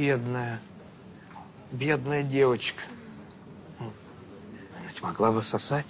бедная, бедная девочка. Ведь могла бы сосать.